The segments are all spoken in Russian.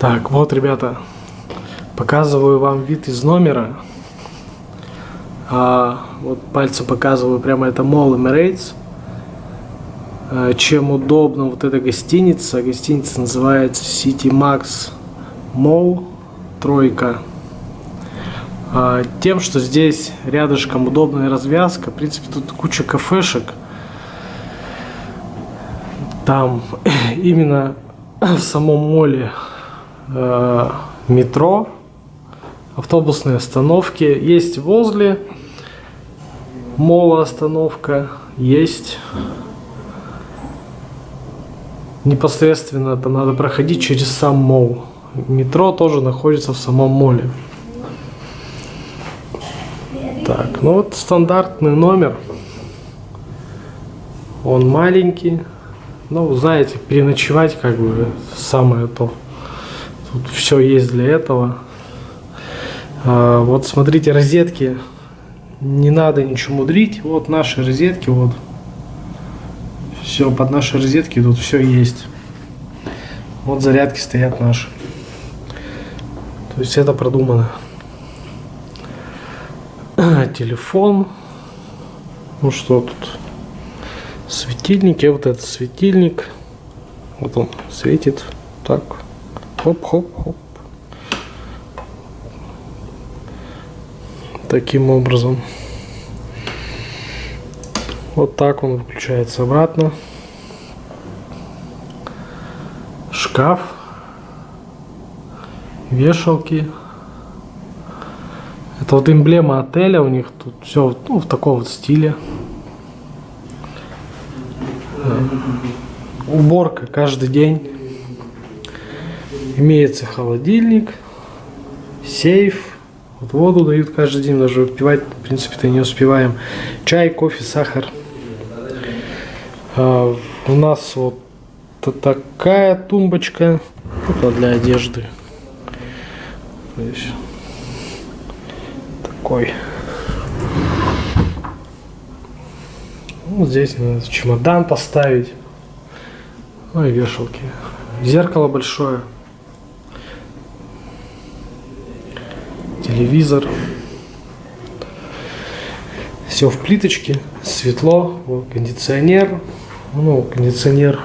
Так, вот, ребята, показываю вам вид из номера. А, вот пальцем показываю, прямо это Mall Emirates. А, чем удобна вот эта гостиница. Гостиница называется City Max Mall Тройка. А, тем, что здесь рядышком удобная развязка. В принципе, тут куча кафешек. Там именно в самом моле метро, автобусные остановки. Есть возле мола остановка, есть непосредственно это надо проходить через сам мол. Метро тоже находится в самом моле. Так, ну вот стандартный номер. Он маленький. Ну, знаете, переночевать как бы самое то. Тут все есть для этого. А, вот смотрите, розетки. Не надо ничего мудрить. Вот наши розетки, вот. Все, под наши розетки тут все есть. Вот зарядки стоят наши. То есть это продумано. Телефон. Ну что тут? Светильники. Вот это светильник. Вот он светит. Так. Хоп-хоп-хоп. Таким образом. Вот так он выключается обратно. Шкаф. Вешалки. Это вот эмблема отеля у них. Тут все ну, в таком вот стиле. Уборка каждый день. Имеется холодильник, сейф. Вот воду дают каждый день, даже выпивать, в принципе-то не успеваем. Чай, кофе, сахар. А, у нас вот такая тумбочка. Это для одежды. такой. Вот здесь надо чемодан поставить. Ну и вешалки. Зеркало большое. Телевизор. Все в плиточке, светло, кондиционер. Ну, кондиционер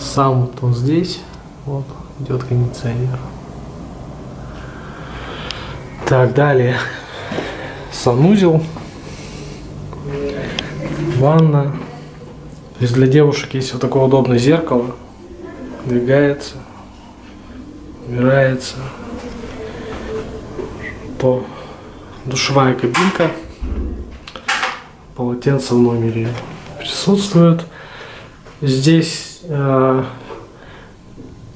сам вот он здесь. Вот, идет кондиционер. Так, далее. Санузел. Ванна. То есть для девушек есть вот такое удобное зеркало. Двигается. Убирается то душевая кабинка, полотенце в номере присутствует. Здесь э,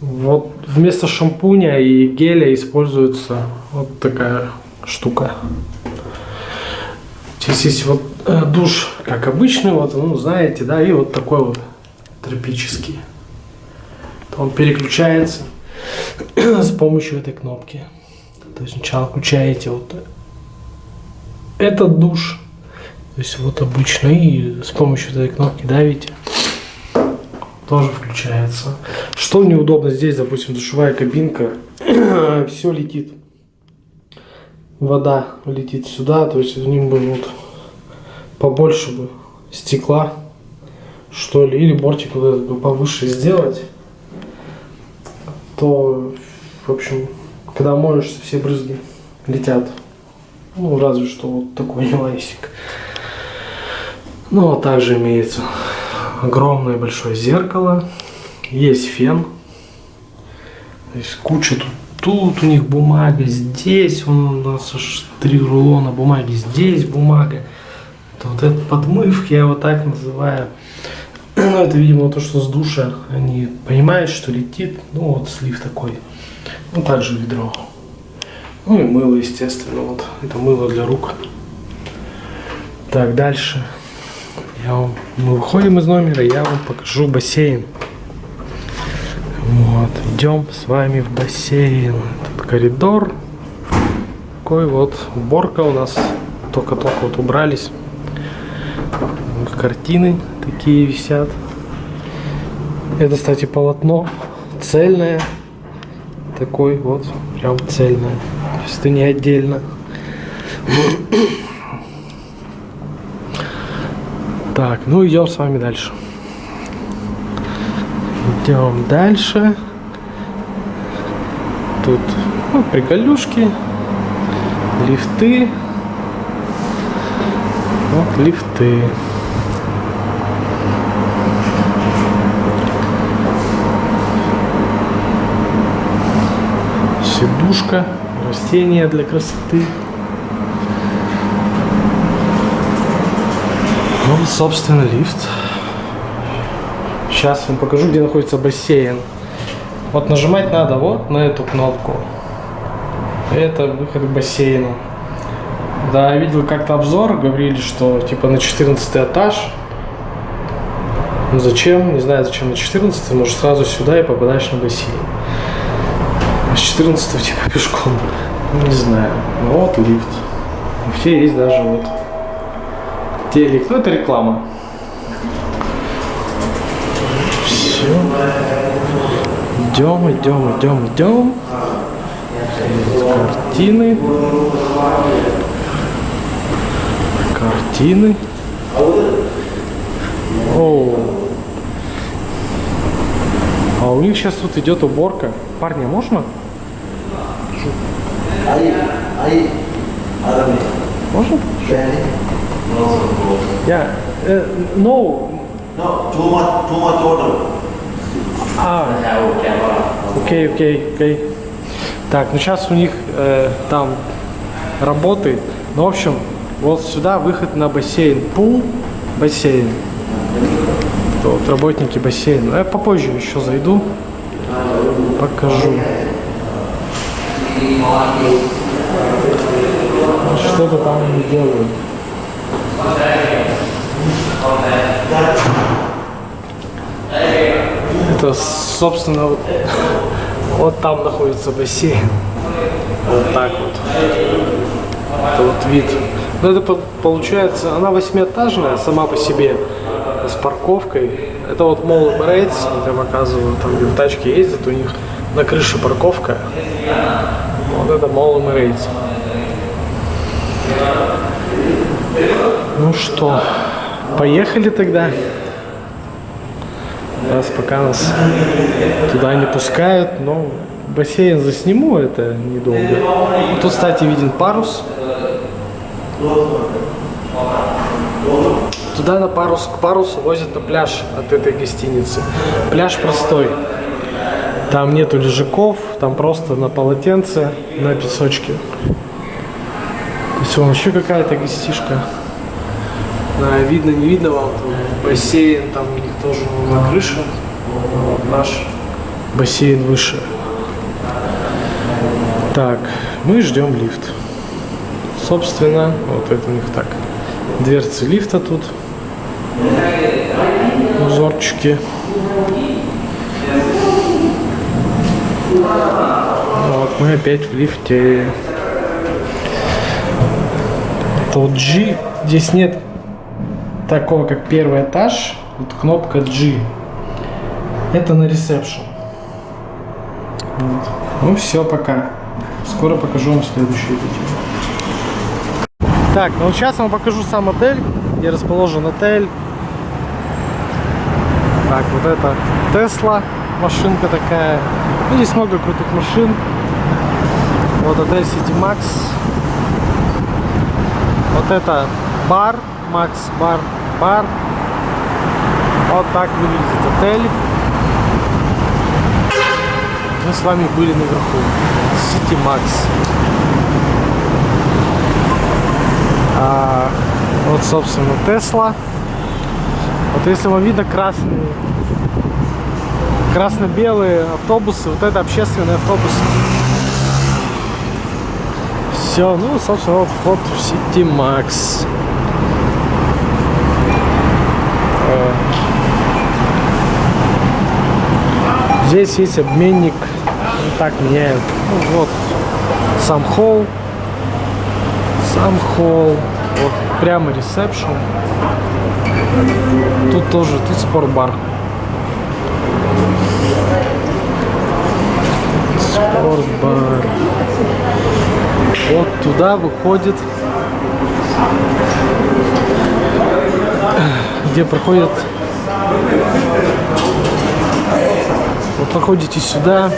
вот вместо шампуня и геля используется вот такая штука. Здесь есть вот э, душ, как обычный, вот, ну, знаете, да, и вот такой вот тропический. Он переключается с помощью этой кнопки. То есть сначала включаете вот этот душ, то есть вот обычно, и с помощью этой кнопки давите, тоже включается. Что неудобно здесь, допустим, душевая кабинка, все летит. Вода летит сюда, то есть в ним бы вот побольше бы стекла, что ли, или бортик вот этот бы повыше сделать, то, в общем, когда моешься, все брызги летят. Ну, разве что вот такой нюансик. Ну, а также имеется огромное большое зеркало. Есть фен. Есть куча тут. Тут у них бумага, здесь у нас аж три рулона бумаги, здесь бумага. Это вот этот подмывки, я его так называю. Ну, это, видимо, то, что с душа они понимают, что летит. Ну, вот слив такой. Ну, также ведро. Ну и мыло, естественно. Вот это мыло для рук. Так, дальше. Я вам... Мы выходим из номера, я вам покажу бассейн. Вот, идем с вами в бассейн. Тут коридор. Такой вот уборка у нас. Только-только вот убрались. Картины такие висят. Это, кстати, полотно цельная. Такой вот, прям цельная. То есть это не отдельно. Так, ну идем с вами дальше. Идем дальше. Тут ну, приколюшки, лифты. Вот лифты. Сидушка, растения для красоты. Ну, собственно, лифт. Сейчас вам покажу, где находится бассейн. Вот нажимать надо вот на эту кнопку. Это выход к бассейну. Да, я видел как-то обзор, говорили, что типа на 14 этаж. Ну зачем? Не знаю, зачем на 14, может сразу сюда и попадаешь на бассейн. С 14 типа пешком. Ну, не знаю. Ну, вот лифт. Все есть даже вот телек. Ну это реклама. Все. Идем, идем, идем, идем. Картины. Картины. О. А у них сейчас тут идет уборка. Парни, можно? Можно? Я. Yeah. Uh, no. No, too much, too much order. А, окей, окей, окей. Так, ну сейчас у них э, там работы. Ну, в общем, вот сюда выход на бассейн. Пул, бассейн. Вот работники бассейна. Я попозже еще зайду. Покажу. Что-то там они делают. Это, собственно, вот там находится бассейн. Вот так вот. Это вот вид. Ну, это получается, она восьмиэтажная сама по себе, с парковкой. Это вот мол Emirates, я вам оказываю, там где тачки ездят, у них на крыше парковка. Вот это мол Emirates. Ну что, поехали тогда? Раз пока нас туда не пускают, но бассейн засниму, это недолго. Тут, кстати, виден парус. Туда на парус, к парусу возят на пляж от этой гостиницы. Пляж простой. Там нету лежаков, там просто на полотенце, на песочке. То есть вообще какая-то гостишка. Да, видно, не видно вам, там бассейн, там у них тоже на крыше. Вот наш бассейн выше. Так, мы ждем лифт. Собственно, вот это у них так. Дверцы лифта тут. Узорчики. Вот мы опять в лифте. Тут G. Здесь нет такого, как первый этаж. Вот кнопка G. Это на ресепшн. Вот. Ну все, пока. Скоро покажу вам следующее видео. Так, ну сейчас вам покажу сам отель, где расположен отель. Так, вот это Тесла, машинка такая. Ну, здесь много крутых машин. Вот отель City Max. Вот это бар, Max бар, бар. Вот так выглядит отель. Мы с вами были наверху. City Max. А, вот, собственно, Тесла. Вот если вам видно красные, красно-белые автобусы, вот это общественные автобусы. Все, ну, собственно, вот вход в City Max. Э, здесь есть обменник, так меняют. Ну, вот сам холл, сам холл, вот прямо ресепшн. Тут тоже, тут спортбар. Туда выходит, где проходит вы проходите сюда.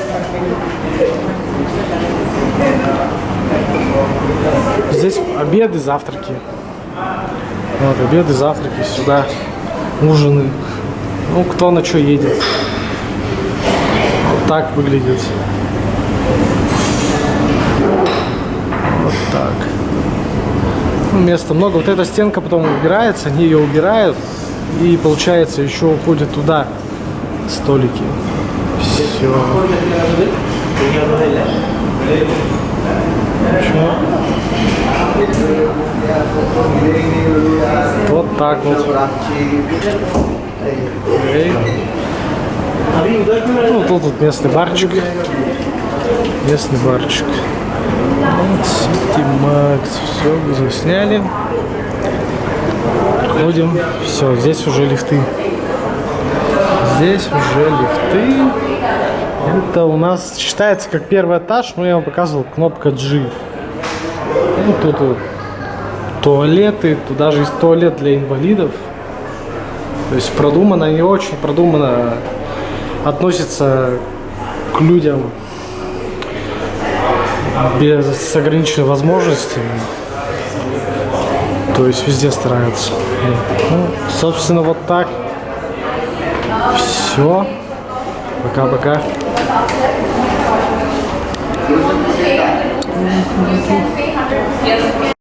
Здесь обеды, завтраки. Вот, обеды, завтраки, сюда ужины. Ну, кто на что едет. Вот так выглядит. Так. Ну, места много. Вот эта стенка потом убирается, они ее убирают. И получается еще уходят туда столики. Все. Вот так вот. Окей. Ну, тут вот местный барчик. Местный барчик. City Max. Все, засняли. Проходим. Все, здесь уже лифты. Здесь уже лифты. Это у нас считается как первый этаж, но я вам показывал кнопка G. Ну, тут туалеты, тут даже есть туалет для инвалидов. То есть продумано, не очень продумано относится к людям без с ограниченными возможностями. То есть везде стараются. Ну, собственно, вот так. Все. Пока-пока.